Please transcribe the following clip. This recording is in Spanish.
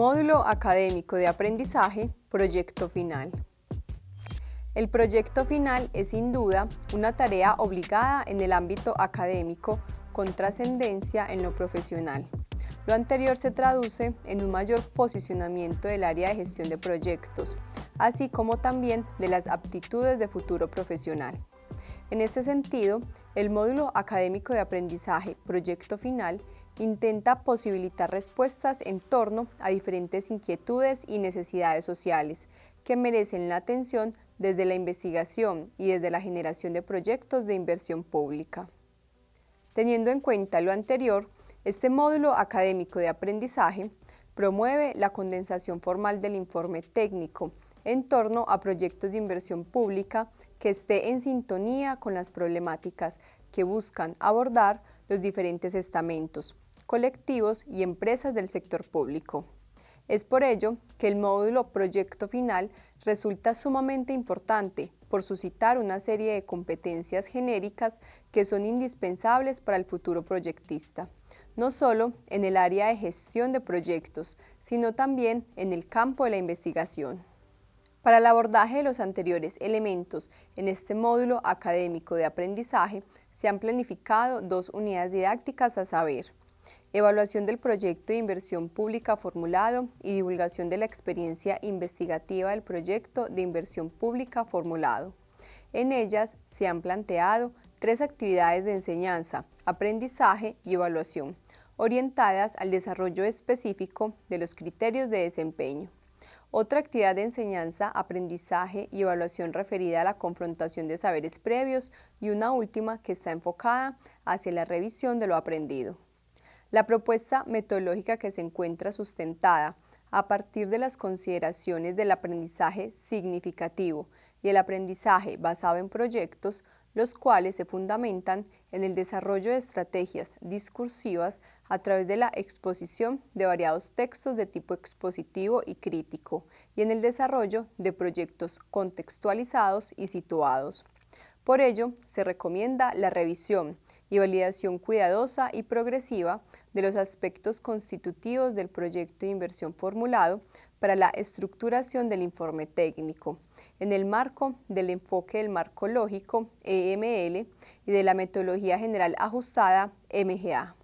Módulo Académico de Aprendizaje, Proyecto Final. El proyecto final es sin duda una tarea obligada en el ámbito académico con trascendencia en lo profesional. Lo anterior se traduce en un mayor posicionamiento del área de gestión de proyectos, así como también de las aptitudes de futuro profesional. En este sentido, el módulo académico de aprendizaje Proyecto Final intenta posibilitar respuestas en torno a diferentes inquietudes y necesidades sociales que merecen la atención desde la investigación y desde la generación de proyectos de inversión pública. Teniendo en cuenta lo anterior, este módulo académico de aprendizaje promueve la condensación formal del informe técnico en torno a proyectos de inversión pública que esté en sintonía con las problemáticas que buscan abordar los diferentes estamentos, colectivos y empresas del sector público. Es por ello que el módulo Proyecto Final resulta sumamente importante por suscitar una serie de competencias genéricas que son indispensables para el futuro proyectista, no solo en el área de gestión de proyectos, sino también en el campo de la investigación. Para el abordaje de los anteriores elementos en este módulo académico de aprendizaje se han planificado dos unidades didácticas a saber, evaluación del proyecto de inversión pública formulado y divulgación de la experiencia investigativa del proyecto de inversión pública formulado. En ellas se han planteado tres actividades de enseñanza, aprendizaje y evaluación, orientadas al desarrollo específico de los criterios de desempeño. Otra actividad de enseñanza, aprendizaje y evaluación referida a la confrontación de saberes previos y una última que está enfocada hacia la revisión de lo aprendido. La propuesta metodológica que se encuentra sustentada a partir de las consideraciones del aprendizaje significativo y el aprendizaje basado en proyectos, los cuales se fundamentan en el desarrollo de estrategias discursivas a través de la exposición de variados textos de tipo expositivo y crítico y en el desarrollo de proyectos contextualizados y situados. Por ello, se recomienda la revisión y validación cuidadosa y progresiva de los aspectos constitutivos del proyecto de inversión formulado para la estructuración del informe técnico, en el marco del enfoque del marco lógico EML y de la metodología general ajustada MGA.